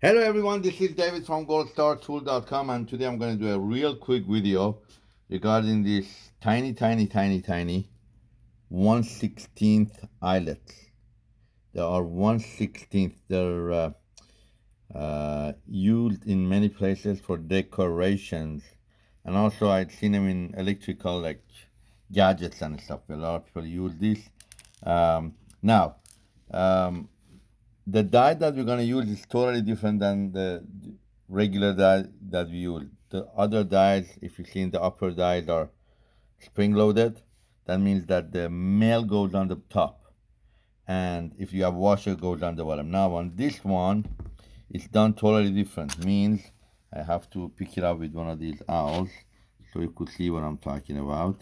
Hello everyone, this is David from goldstartool.com and today I'm going to do a real quick video regarding this tiny, tiny, tiny, tiny 1 16th eyelets. They are 1 16th, they're uh, uh, used in many places for decorations and also I've seen them in electrical like gadgets and stuff. A lot of people use this. Um, now, um, the die that we're going to use is totally different than the regular die that we use. The other dies, if you see in the upper dies, are spring loaded. That means that the male goes on the top. And if you have washer, goes on the bottom. Now on this one, it's done totally different. Means I have to pick it up with one of these owls so you could see what I'm talking about.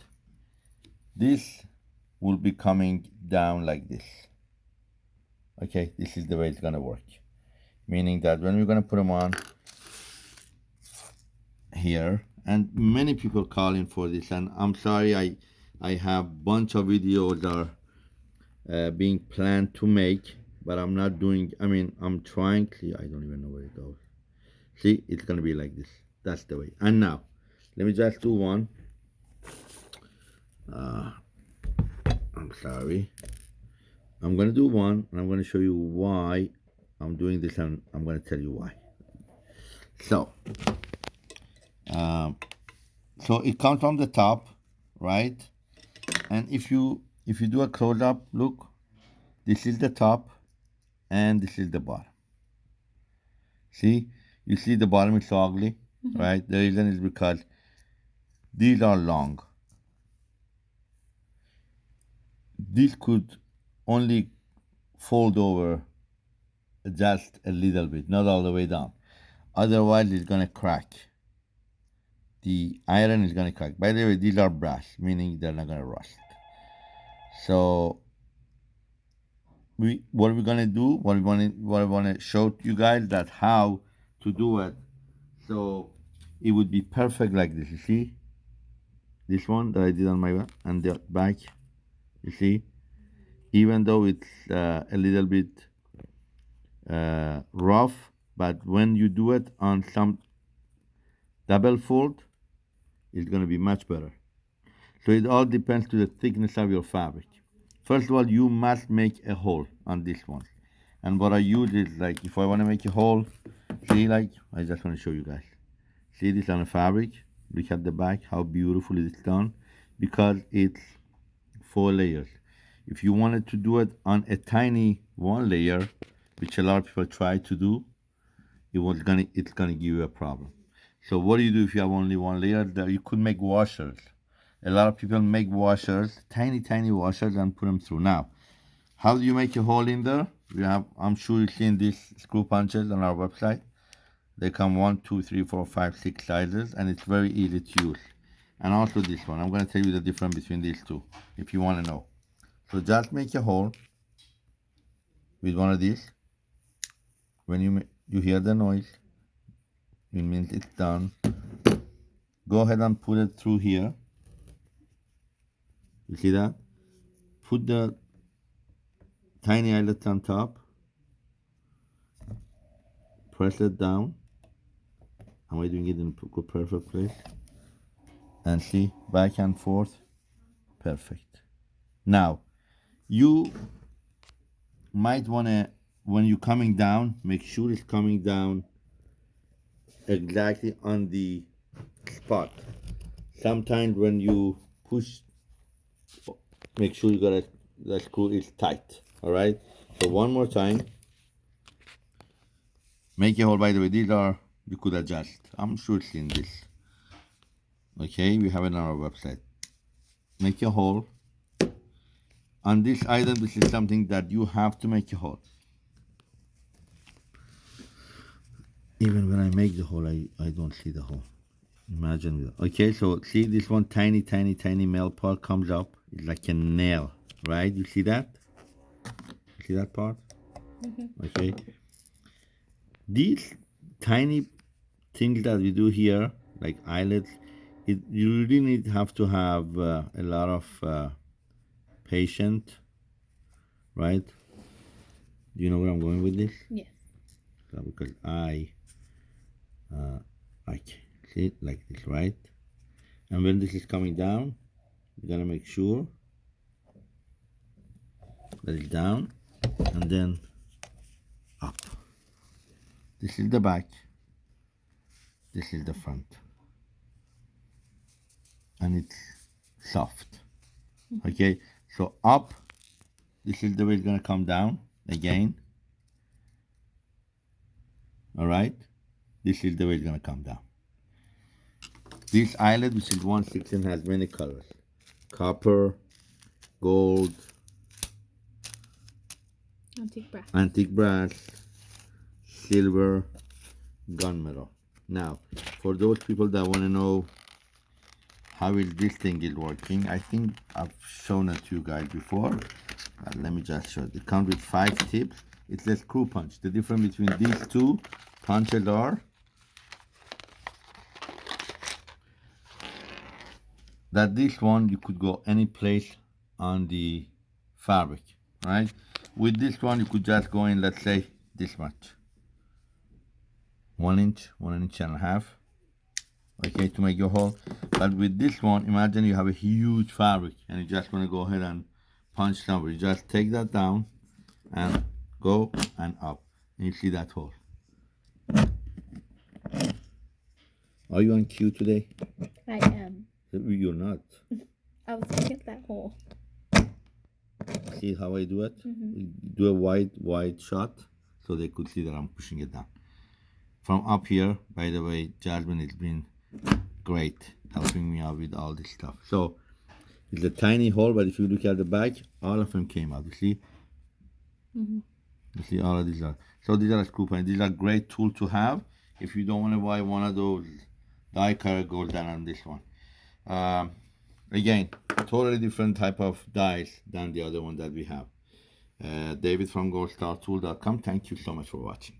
This will be coming down like this okay this is the way it's gonna work. Meaning that when we're gonna put them on here and many people calling for this and I'm sorry I I have bunch of videos are uh, being planned to make but I'm not doing I mean I'm trying see I don't even know where it goes. See it's gonna be like this. That's the way. And now let me just do one. Uh, I'm sorry I'm going to do one and I'm going to show you why I'm doing this and I'm going to tell you why. So, um, so it comes from the top, right? And if you if you do a close up, look, this is the top and this is the bottom. See, you see the bottom is so ugly, mm -hmm. right? The reason is because these are long. This could only fold over just a little bit, not all the way down. Otherwise, it's going to crack. The iron is going to crack. By the way, these are brass, meaning they're not going to rust. So, we what we're going to do, what we want to, what I want to show you guys that how to do it. So, it would be perfect like this. You see, this one that I did on my and the back. You see, even though it's uh, a little bit uh, rough but when you do it on some double fold it's going to be much better. So it all depends to the thickness of your fabric. First of all you must make a hole on this one. And what I use is like if I want to make a hole see like I just want to show you guys. See this on the fabric. Look at the back how beautiful it's done because it's four layers if you wanted to do it on a tiny one layer, which a lot of people try to do, it was gonna it's gonna give you a problem. So what do you do if you have only one layer? You could make washers. A lot of people make washers, tiny tiny washers, and put them through. Now, how do you make a hole in there? We have I'm sure you've seen these screw punches on our website. They come one, two, three, four, five, six sizes, and it's very easy to use. And also this one. I'm going to tell you the difference between these two, if you want to know. So just make a hole with one of these. When you you hear the noise, it means it's done. Go ahead and put it through here. You see that? Put the tiny eyelet on top. Press it down. Am I doing it in a perfect place? And see, back and forth. Perfect. Now, you might want to when you're coming down make sure it's coming down exactly on the spot. Sometimes when you push make sure you got a, the screw is tight all right? So one more time. Make a hole by the way these are you could adjust. I'm sure it's in this. Okay we have it on our website. Make a hole on this item, this is something that you have to make a hole. Even when I make the hole, I, I don't see the hole. Imagine. that. Okay, so see this one tiny, tiny, tiny male part comes up. It's like a nail, right? You see that? see that part? Mm -hmm. Okay. These tiny things that we do here, like eyelets, it, you really need have to have uh, a lot of uh, patient, right? Do you know where I'm going with this? Yes. because I uh, like see it like this right? And when this is coming down you're gonna make sure that it's down and then up. This is the back. This is the front. And it's soft. Okay so up this is the way it's going to come down again. All right? This is the way it's going to come down. This eyelet which is 116 has many colors. Copper gold Antique brass. antique brass silver gunmetal. Now for those people that want to know how is this thing is working? I think i've shown it to you guys before. Uh, let me just show it. It comes with five tips. It's a screw punch. The difference between these two punches are that this one you could go any place on the fabric right? With this one you could just go in let's say this much. One inch one inch and a half okay to make your hole but with this one imagine you have a huge fabric and you just want to go ahead and punch somewhere you just take that down and go and up. And you see that hole. Are you on cue today? I am. you're not. I was looking at that hole. see how I do it? Mhm. do a wide wide shot so they could see that I'm pushing it down. From up here by the way Jasmine has been great helping me out with all this stuff. So it's a tiny hole but if you look at the back all of them came out you see? Mhm. you see all of these are so these are screw pins these are great tool to have if you don't want to buy one of those die cut goes down on this one. Um, again totally different type of dies than the other one that we have. Uh, david from goldstartool.com thank you so much for watching